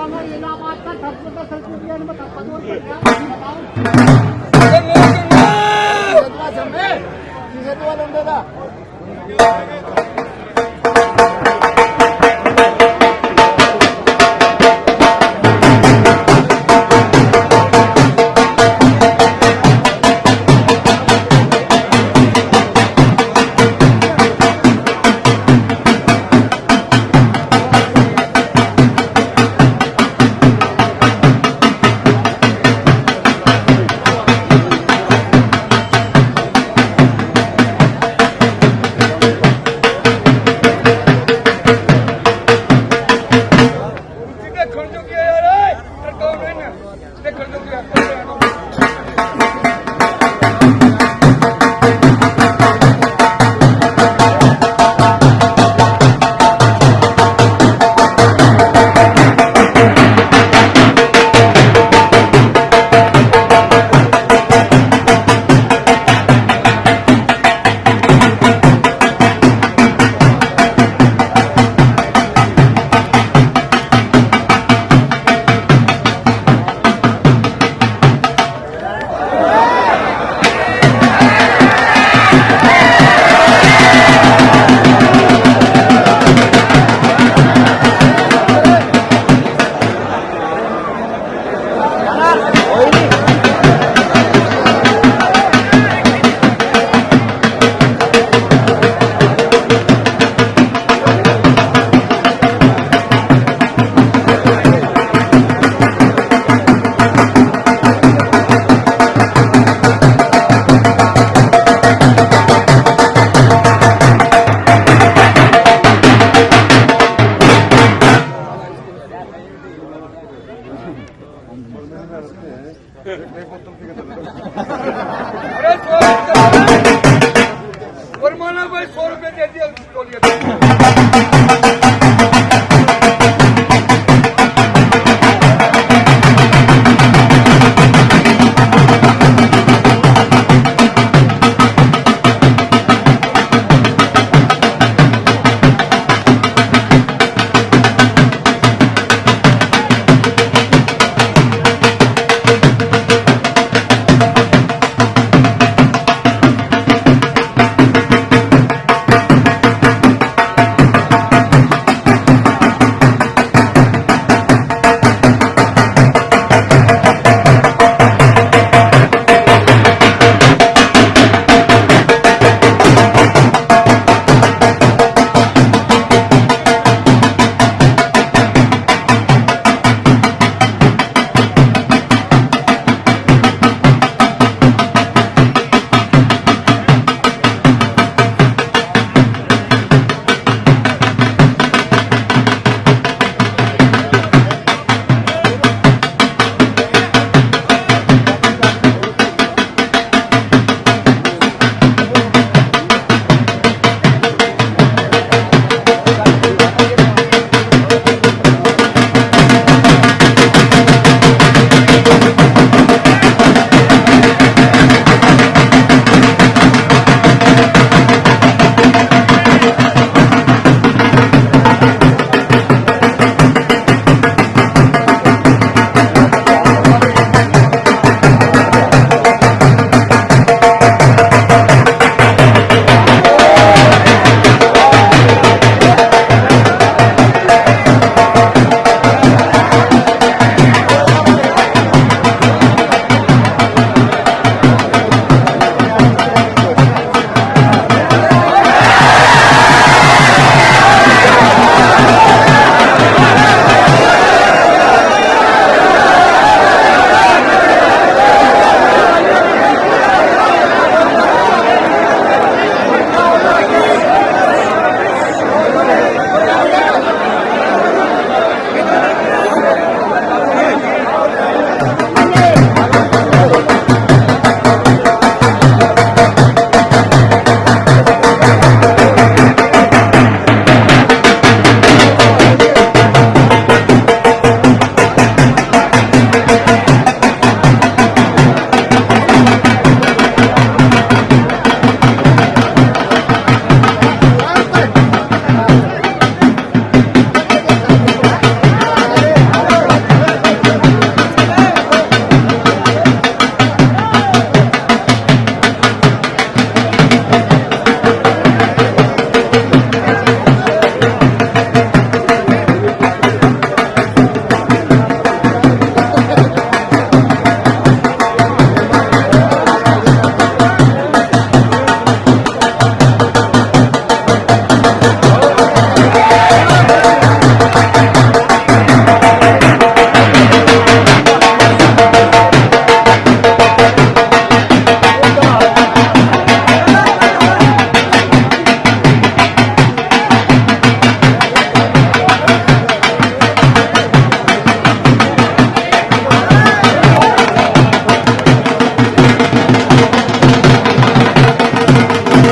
इलाहाबाद का सबसे का